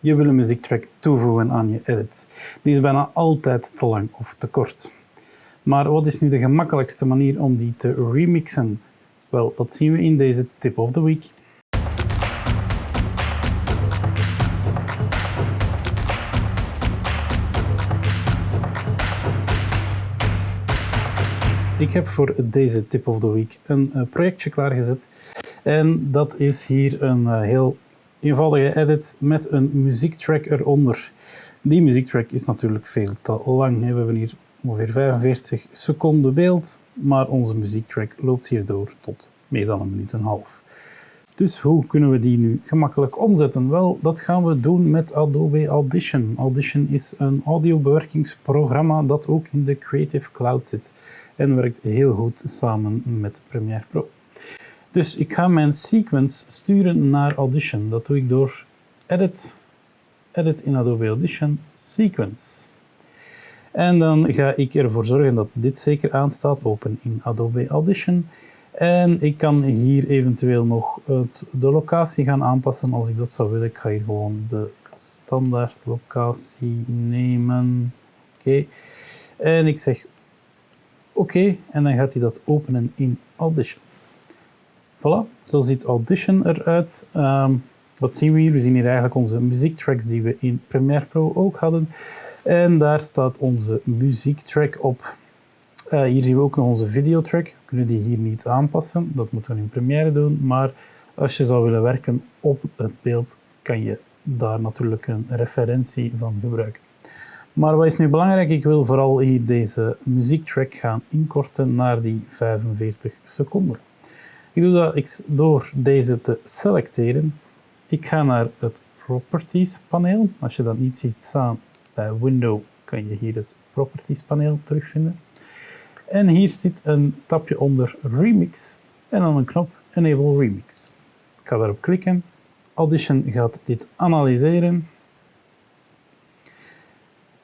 Je wil een muziektrack toevoegen aan je edit. Die is bijna altijd te lang of te kort. Maar wat is nu de gemakkelijkste manier om die te remixen? Wel, dat zien we in deze tip of the week. Ik heb voor deze tip of the week een eh, projectje klaargezet. En dat is hier een eh, heel eenvoudige edit met een muziektrack eronder. Die muziektrack is natuurlijk veel te lang. We hebben hier ongeveer 45 seconden beeld, maar onze muziektrack loopt hierdoor tot meer dan een minuut en een half. Dus hoe kunnen we die nu gemakkelijk omzetten? Wel, dat gaan we doen met Adobe Audition. Audition is een audiobewerkingsprogramma dat ook in de Creative Cloud zit en werkt heel goed samen met Premiere Pro. Dus ik ga mijn sequence sturen naar Audition. Dat doe ik door Edit, Edit in Adobe Audition, Sequence. En dan ga ik ervoor zorgen dat dit zeker aanstaat, open in Adobe Audition. En ik kan hier eventueel nog het, de locatie gaan aanpassen als ik dat zou willen. Ik ga hier gewoon de standaard locatie nemen. Oké. En ik zeg oké en dan gaat hij dat openen in Audition. Voilà, zo ziet Audition eruit. Um, wat zien we hier? We zien hier eigenlijk onze muziektracks die we in Premiere Pro ook hadden. En daar staat onze muziektrack op. Uh, hier zien we ook nog onze videotrack. We kunnen die hier niet aanpassen, dat moeten we in Premiere doen. Maar als je zou willen werken op het beeld, kan je daar natuurlijk een referentie van gebruiken. Maar wat is nu belangrijk? Ik wil vooral hier deze muziektrack gaan inkorten naar die 45 seconden. Ik doe dat door deze te selecteren. Ik ga naar het Properties paneel. Als je dat niet ziet staan bij Window, kan je hier het Properties paneel terugvinden. En hier zit een tapje onder Remix en dan een knop Enable Remix. Ik ga daarop klikken. Audition gaat dit analyseren.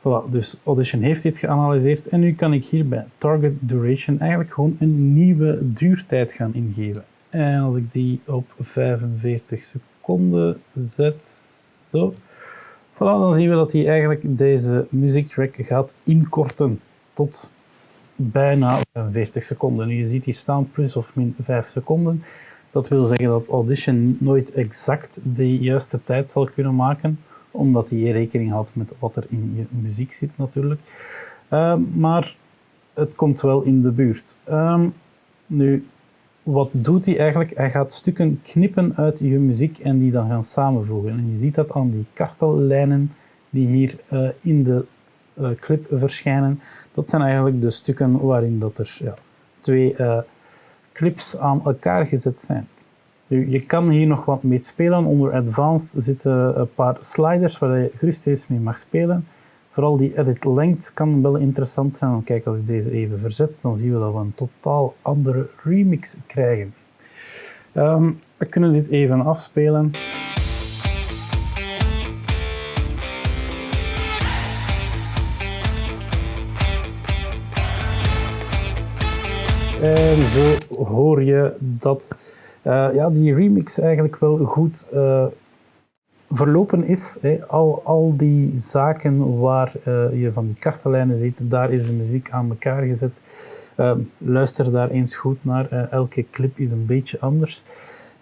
Voilà, dus Audition heeft dit geanalyseerd en nu kan ik hier bij Target Duration eigenlijk gewoon een nieuwe duurtijd gaan ingeven. En als ik die op 45 seconden zet, zo, voilà, dan zien we dat hij eigenlijk deze muziektrack gaat inkorten tot bijna 40 seconden. Nu, je ziet hier staan plus of min 5 seconden. Dat wil zeggen dat Audition nooit exact de juiste tijd zal kunnen maken, omdat hij rekening houdt met wat er in je muziek zit natuurlijk. Uh, maar het komt wel in de buurt. Um, nu, wat doet hij eigenlijk? Hij gaat stukken knippen uit je muziek en die dan gaan samenvoegen. En je ziet dat aan die kartellijnen die hier uh, in de uh, clip verschijnen. Dat zijn eigenlijk de stukken waarin dat er ja, twee uh, clips aan elkaar gezet zijn. Je kan hier nog wat mee spelen. Onder Advanced zitten een paar sliders waar je gerust eens mee mag spelen. Vooral die edit length kan wel interessant zijn. Kijk, als ik deze even verzet, dan zien we dat we een totaal andere remix krijgen. Um, we kunnen dit even afspelen. En zo hoor je dat ja, die remix eigenlijk wel goed uh, verlopen is. Al, al die zaken waar uh, je van die kartenlijnen ziet, daar is de muziek aan elkaar gezet. luister daar eens goed naar. elke clip is een beetje anders.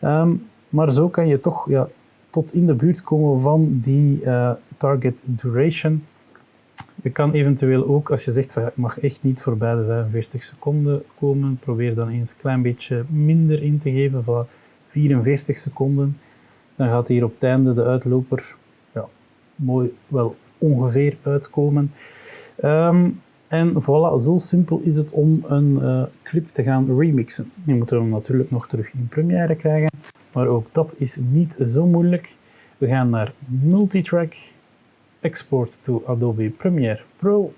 Um, maar zo kan je toch ja, tot in de buurt komen van die target duration. Je kan eventueel ook, als je zegt van ik mag echt niet voorbij de 45 seconden komen, probeer dan eens een klein beetje minder in te geven, van 44 seconden. Dan gaat hier op het einde de uitloper ja, mooi wel ongeveer uitkomen. Um, en voilà, zo simpel is het om een uh, clip te gaan remixen. Je moet hem natuurlijk nog terug in Premiere krijgen, maar ook dat is niet zo moeilijk. We gaan naar Multitrack export to Adobe Premiere Pro.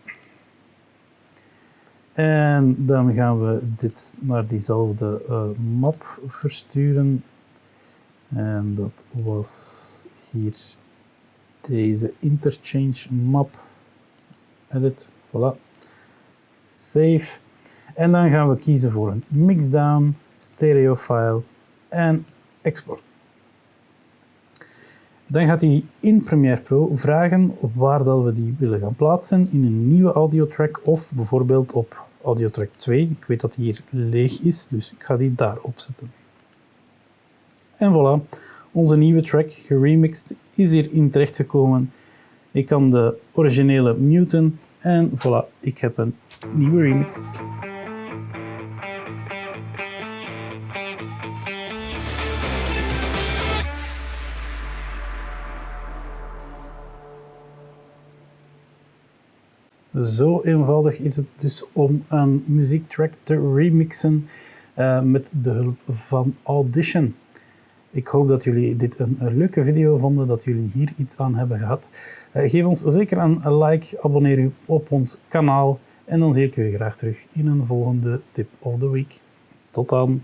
En dan gaan we dit naar diezelfde uh, map versturen. En dat was hier deze interchange map. Edit, voilà. Save. En dan gaan we kiezen voor een mixdown, stereo file en export. Dan gaat hij in Premiere Pro vragen waar dat we die willen gaan plaatsen in een nieuwe audiotrack of bijvoorbeeld op audiotrack 2. Ik weet dat die hier leeg is, dus ik ga die daar opzetten. En voilà, onze nieuwe track, geremixed, is hierin terechtgekomen. Ik kan de originele muten en voilà, ik heb een nieuwe remix. Zo eenvoudig is het dus om een muziektrack te remixen uh, met de hulp van Audition. Ik hoop dat jullie dit een, leuke video vonden, dat jullie hier iets aan hebben gehad. Uh, geef ons zeker een like, abonneer u op ons kanaal en dan zie ik u graag terug in een volgende tip of the week. Tot dan!